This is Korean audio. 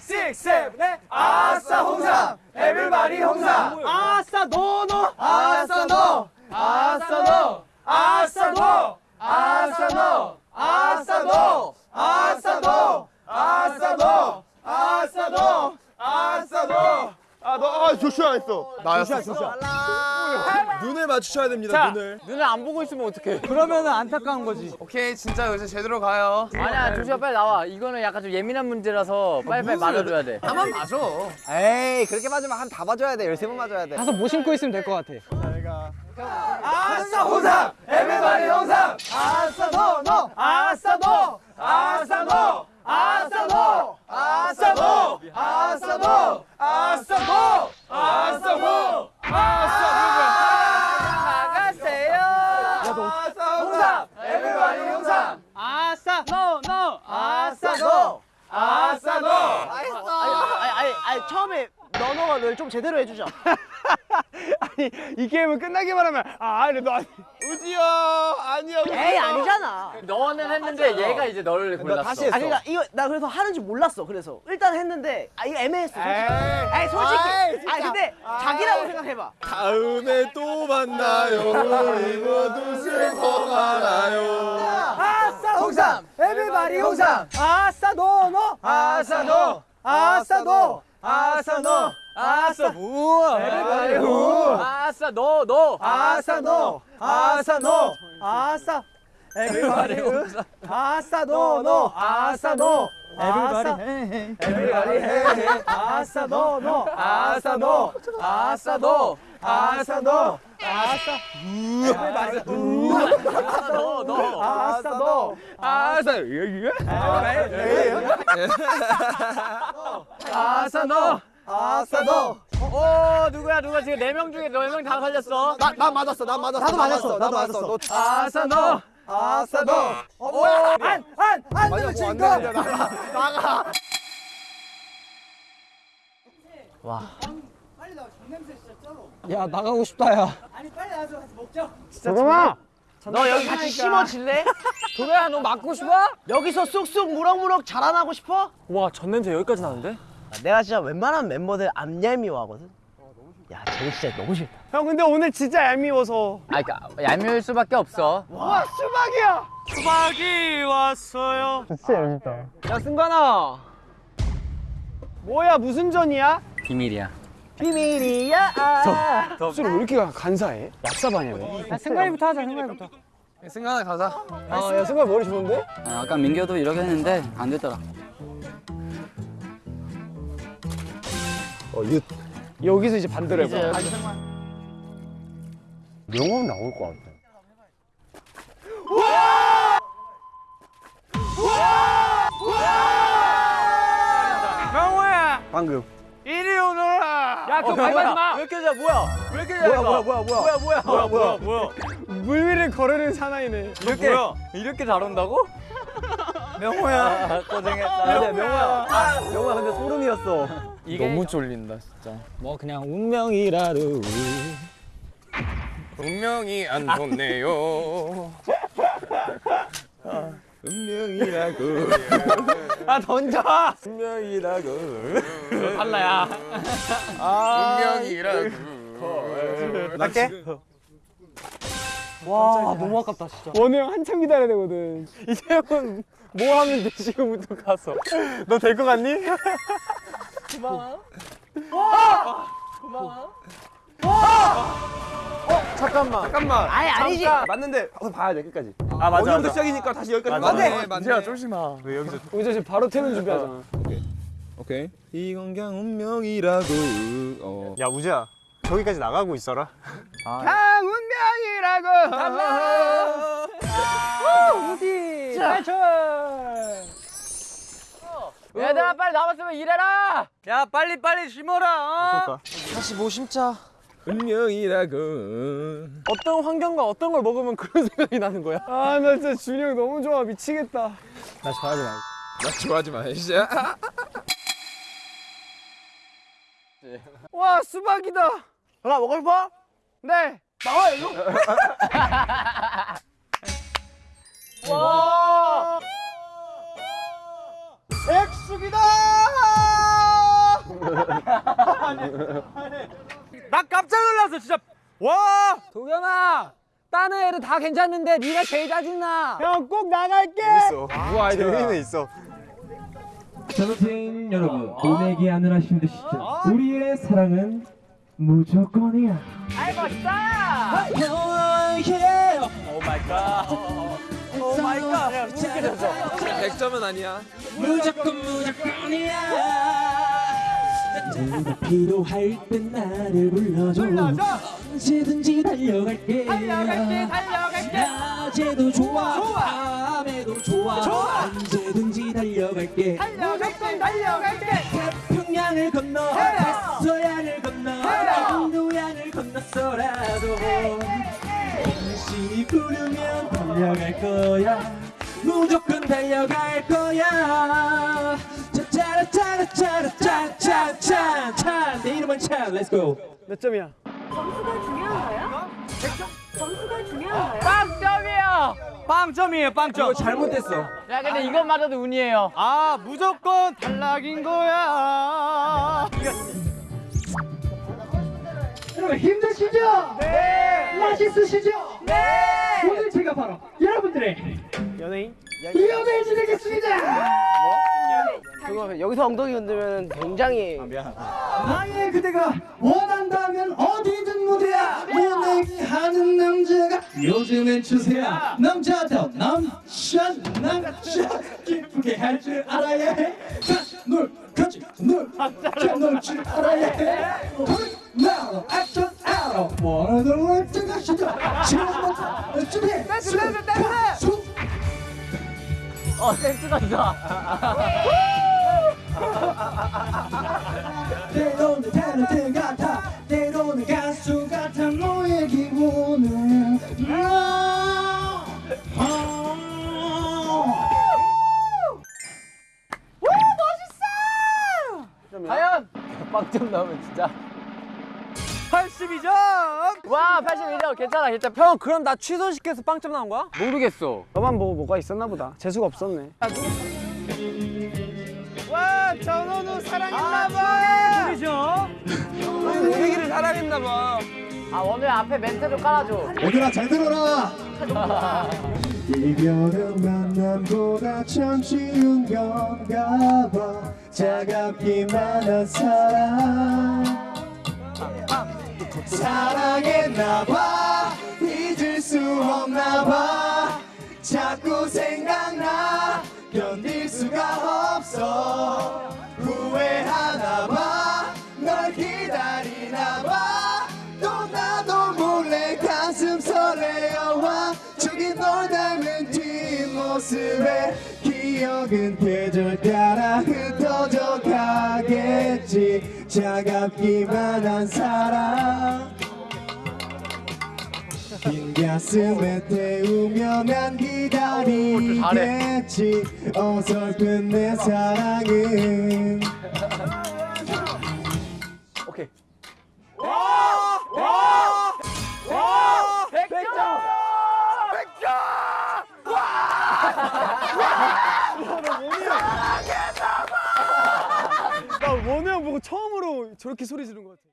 6, 7, 8 아싸 홍삼. everybody 홍삼. 아싸 너너. 아싸 너. 아싸 너. 아싸 너. 아싸 너. 아싸 너. 아싸 너. 아싸 너. 아싸 너. 아싸 너. 아너 아, 조슈아 했어. 나였어. 조슈아 눈을 맞추셔야 됩니다 눈을. 눈을 안 보고 있으면 어떡해. 그러면은 안타까운 거지. 오케이 진짜 이제 제대로 가요. 아니야 조슈아 빨리 나와. 이거는 약간 좀 예민한 문제라서 빨리빨리 말해줘야 돼. 한번 봐줘 에이 그렇게 맞으면 한 다 맞아야 돼. 열세 번 맞아야 돼. 가서 뭐 신고 있으면 될 것 같아. 아싸 홍삼 everybody 홍삼! 아싸 너너 아싸 너 아싸 너 아싸 너 아싸 너 아싸 너 아싸 너 아싸 너 나가세요 아싸 홍삼 everybody 홍삼 아싸, 너, 너. 아싸 너 아싸 너 아니 아니 아니 처음에 너너가 널 좀 제대로 해주자. 아니 이 게임은 끝나기만 하면 아, 아니 너 아니. 우지야 아니야 에이 아니잖아. 너는 했는데 얘가 이제 너를 골랐어. 다시 했어. 아니 그러니까 이거 나 그래서 하는지 몰랐어. 그래서. 일단 했는데 아 이거 애매했어. 솔직히. 에이, 솔직히. 아니 근데 자기라고 생각해봐. 다음에 또 만나요. 우리 모두 슬퍼하나요. 아싸 홍삼. everybody 홍삼. 아싸 너너. 아싸 너. 아싸 너. 아싸 너 아싸 우와 에브리바디 우 아싸 너너 아싸 노 아싸 노 아싸 에브리바디 우 아싸 노노 아싸 노 에브리바디 에브리바디 아싸 노노 아싸 노 아싸 노 아싸 노 아싸 에브리바디 우 너너 아싸 노 아싸 아싸 노 아싸 노오 누구야 누가 지금 네 명 중에 네 명다 걸렸어. 나 맞았어 나 맞았어. 나도 맞았어. 나도 맞았어. 아싸 노 아싸 노 어, 뭐야? 안안안 되면 진거 야 나가고 싶다 야. 잠깐만 너 여기 같이 심어질래? 도배야 너 맞고 싶어? 여기서 쑥쑥 무럭무럭 자라나고 싶어? 와 전냄새 여기까지 나는데? 아, 내가 진짜 웬만한 멤버들 안 얄미워하거든. 야, 쟤는 진짜 너무 싫다. 형 근데 오늘 진짜 얄미워서. 아 그니까 얄미울 수밖에 없어 와 수박이야. 수박이 왔어요. 진짜 얄밉다. 야 승관아. 뭐야 무슨 전이야? 비밀이야 비밀이야. 술을 왜 이렇게 간사해? 얍삽하냐 왜? 야, 승관이부터 하자 승관이부터. 승관아 가자 아, 야 승관 머리 좋은데? 아, 아까 민규도 이렇게 했는데 안 됐더라 어 윷 여기서 이제 반대로 해봐. 명언 나올 것 같아. 명호야! 방금. 이리 오너라. 야 그거 밟아지 마왜 이렇게 잘 뭐야? 왜 이렇게 잘 뭐야, 뭐야, 뭐야, 뭐야. 뭐야? 뭐야 뭐야? 뭐야 물 위를 거르는 사나이네. 이렇게 이렇게. 잘 온다고? 명호야. 고생했다. 근데 명호야. 명호야, 근데 소름이었어. 너무 졸린다 진짜 뭐 그냥 운명이라도. 운명이 안 좋네요 운명이라고 아 던져. 운명이라고 달라야 운명이라고 갈게. 와 너무 아깝다 진짜. 원우 형 한참 기다려야 되거든. 이제 형은 뭐 하면 돼 지금부터 가서. 너 될 것 같니? 잠깐만. 아니, 아니지. 맞는데 가서 봐야 돼 끝까지. 아 맞아. 어디부터 시작이니까 다시 여기까지 맞네. 맞네. 조심마. 우리 저 지금 바로 퇴근 준비하잖아. 오케이. 이건 그냥 운명이라고. 어. 야 우재야. 저기까지 나가고 있어라. 강 운명이라고. 어디? 탈출. 얘들아 빨리 나왔으면 일해라 야 빨리 빨리 심어라 어? 다시 뭐 심자. 운명이라고 어떤 환경과 어떤 걸 먹으면 그런 생각이 나는 거야? 아 나 진짜 준이 형 너무 좋아 미치겠다. 나 좋아하지 마. 나 좋아하지 마 진짜 와 수박이다. 나 먹고 싶어? 네. 나와, 일로. 와. 백숙이다. 나 깜짝 놀랐어 진짜. 와. 도겸아 다른 애들 다 괜찮은데 네가 제일 짜증나 형 꼭 나갈게. 누구 아이디어? 재미는 있어. 전생 여러분 오내기 하느라 힘드시죠? 우리의 사랑은 무조건이야. 아이 멋있다. Oh my god. Oh my god. 칭찬해줘. 100점은 아니야. 무조건 무조건이야. 내가 필요할 땐 나를 불러줘. 언제든지 달려갈게. 달려갈게 달려갈게. 낮에도 좋아, 밤에도 좋아, 언제든지 달려갈게. 무조건 달려갈게. 태평양을 건너, 서양을 건너, 인도양을 건넜어라도 당신이 부르면 달려갈 거야. 무조건 달려갈 거야. 짜짜라짜라짜라짜라짜짠 내 이름은 찬, let's go. 몇 점이야? 점수가 중요한가요? 점수가 중요한가요? 빵점이에요 빵점. 잘못됐어 야 근데 이것마저도 운이에요. 아 무조건 탈락인 거야. 여러분 힘드시죠? 네. 맛있으시죠? 네. 여러분들의 연예인? 이어배지 되겠습니다. 그거 여기서 엉덩이 흔들면 굉장히 나의 그대가 원한다면 어디든 무대야. 오내기 하는 남자가 요즘엔 추세야. 남자다 남자 남자 기쁘게 할 줄 알아야 해 어 센스가 있어. 때로는 탤런트 같아. 때로는 가수 같아. 너의 기분은. 과연! 빵점 나오면 진짜. 82점. 와 82점 괜찮아 괜찮아. 형 그럼 나 취소시켜서 빵점 나온 거야? 모르겠어. 너만 뭐 뭐가 있었나 보다 재수가 없었네 와 전원우 사랑했나 봐. 그죠? 우리기를 사랑했나 봐 아 오늘 앞에 멘트 좀 깔아줘. 얘들아 잘 들어라 이별은 만남보다 참 쉬운 건가 봐 차갑기만 한 사랑 사랑했나 봐. 잊을 수 없나 봐. 자꾸 생각나. 견딜 수가 없어. 후회하나 봐 널 기다리나 봐 또 나도 몰래 가슴 설레어와 저기 널 닮은 뒷모습에 기억은 계절 따라 흩어져 가겠지 차갑기만 한 사랑 빈 가슴에 태우며 난 기다리겠지. 어설픈 내 사랑은 저렇게 소리 지른 것 같아